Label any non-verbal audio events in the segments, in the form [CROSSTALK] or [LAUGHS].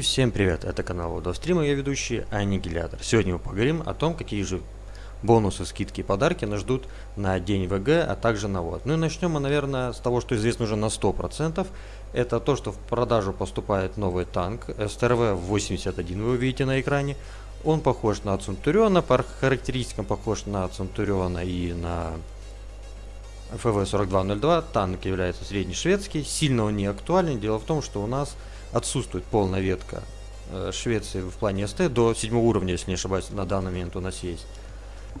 всем привет, это канал Водострима, я ведущий Аннигилятор. Сегодня мы поговорим о том, какие же бонусы, скидки и подарки нас ждут на день ВГ, а также на ВОД. Ну и начнем мы, наверное, с того, что известно уже на 100%. Это то, что в продажу поступает новый танк СТРВ-81, вы увидите на экране. Он похож на Центуриона, по характеристикам похож на Центуриона и на ФВ-4202. Танк является среднешведский, сильно он не актуален. Дело в том, что у нас отсутствует полная ветка э, Швеции в плане СТ до 7 уровня, если не ошибаюсь, на данный момент у нас есть.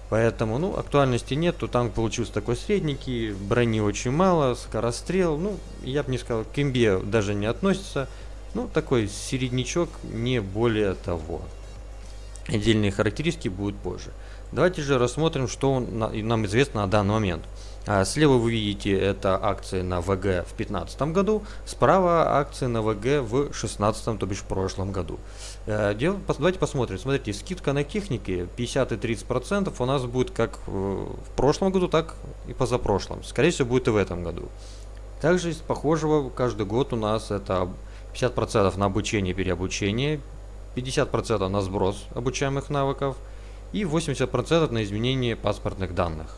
Поэтому, ну, актуальности нет, то танк получился такой средненький, брони очень мало, скорострел, ну, я бы не сказал, к имбе даже не относится, ну, такой середнячок, не более того. Отдельные характеристики будут позже. Давайте же рассмотрим, что нам известно на данный момент. А, слева вы видите это акции на ВГ в 2015 году, справа акции на ВГ в 2016, то бишь в прошлом году. Э, давайте посмотрим. Смотрите, скидка на техники 50 и 30% у нас будет как в прошлом году, так и позапрошлом. Скорее всего будет и в этом году. Также из похожего каждый год у нас это 50% на обучение и переобучение, 50% на сброс обучаемых навыков и 80% на изменение паспортных данных.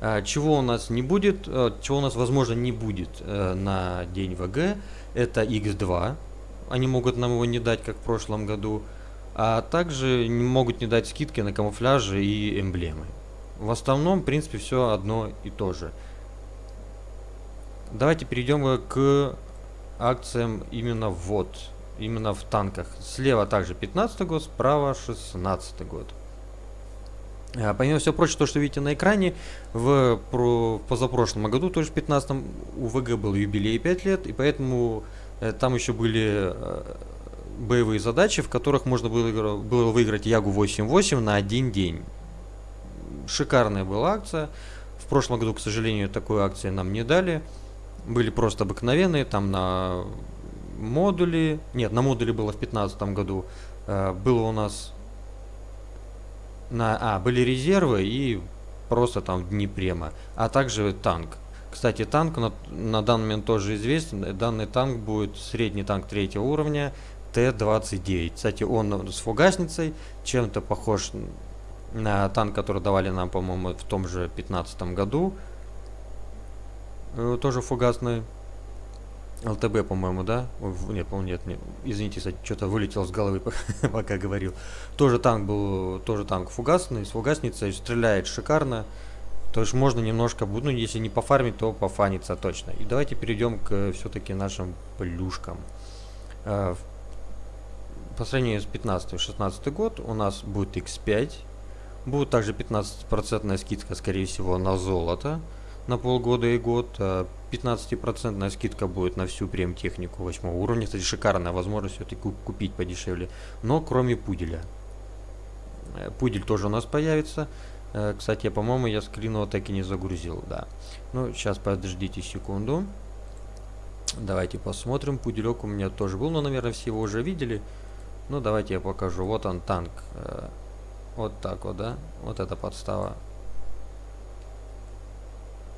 А, чего у нас не будет, э, чего у нас возможно не будет э, на день ВГ, это X2. Они могут нам его не дать, как в прошлом году. А также могут не дать скидки на камуфляжи и эмблемы. В основном, в принципе, все одно и то же. Давайте перейдем к акциям именно вот, именно в танках. Слева также 15 год, справа 16 год. А, помимо всего прочего, то, что видите на экране, в, в позапрошлом году, то есть в 15 у ВГ был юбилей 5 лет, и поэтому э, там еще были э, боевые задачи, в которых можно было, было выиграть Ягу 8.8 на один день. Шикарная была акция. В прошлом году, к сожалению, такой акции нам не дали. Были просто обыкновенные, там на модули. Нет, на модуле было в 15 году. Э, было у нас на, а, были резервы и просто там дни према, а также танк. Кстати, танк на, на данный момент тоже известен. Данный танк будет средний танк третьего уровня Т-29. Кстати, он с фугасницей, чем-то похож на танк, который давали нам, по-моему, в том же 15 году. Э, тоже фугасный. ЛТБ, по-моему, да? Нет, по-моему, нет, нет. Извините, кстати, что-то вылетел с головы, [LAUGHS] пока говорил. Тоже танк был, тоже танк фугасный, с фугасницей, стреляет шикарно. То есть можно немножко, ну, если не пофармить, то пофаниться точно. И давайте перейдем к все-таки нашим плюшкам. Э, по сравнению с 15-16 год у нас будет X5. Будет также 15% скидка, скорее всего, на золото на полгода и год. 15% а скидка будет на всю прем-технику 8 уровня. Кстати, шикарная возможность все-таки купить подешевле. Но кроме пуделя. Э, пудель тоже у нас появится. Э, кстати, по-моему, я скрин его так и не загрузил, да. Ну, сейчас подождите секунду. Давайте посмотрим. Пуделек у меня тоже был, но, наверное, все его уже видели. Ну, давайте я покажу. Вот он, танк. Э, вот так вот, да. Вот эта подстава.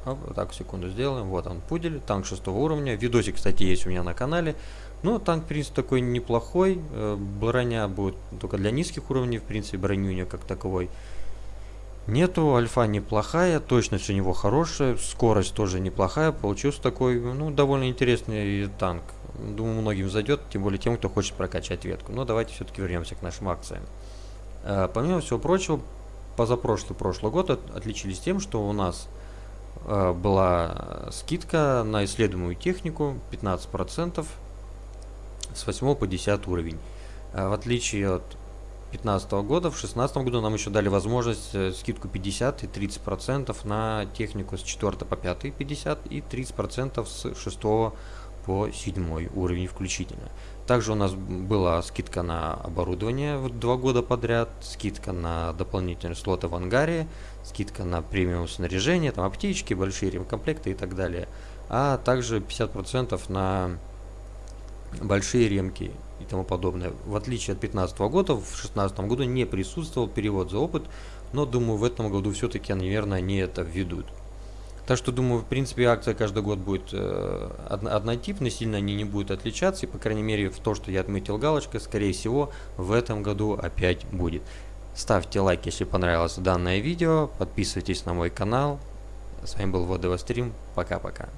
Вот так, секунду сделаем. Вот он, пудель, танк шестого уровня. Видосик, кстати, есть у меня на канале. Ну, танк, в принципе, такой неплохой. Э, броня будет только для низких уровней, в принципе, брони у него как таковой. Нету, альфа неплохая, точность у него хорошая, скорость тоже неплохая. Получился такой, ну, довольно интересный танк. Думаю, многим зайдет, тем более тем, кто хочет прокачать ветку. Но давайте все-таки вернемся к нашим акциям. Э, помимо всего прочего, позапрошлый прошлый год от, отличились тем, что у нас была скидка на исследуемую технику 15% с 8 по 10 уровень. Э, в отличие от 2015 года, в 2016 году нам еще дали возможность э, скидку 50 и 30% на технику с 4 по 5 50 и 30% с 6 по 7 уровень включительно. Также у нас была скидка на оборудование в два года подряд, скидка на дополнительные слоты в ангаре, скидка на премиум снаряжение, там аптечки, большие ремкомплекты и так далее. А также 50% на большие ремки и тому подобное. В отличие от 2015 года, в 2016 году не присутствовал перевод за опыт, но думаю в этом году все-таки, наверное, они это введут. Так что думаю, в принципе, акция каждый год будет э, однотипной, сильно они не будут отличаться. И, по крайней мере, в то, что я отметил галочкой, скорее всего, в этом году опять будет. Ставьте лайк, если понравилось данное видео. Подписывайтесь на мой канал. С вами был Водовострим. Пока-пока.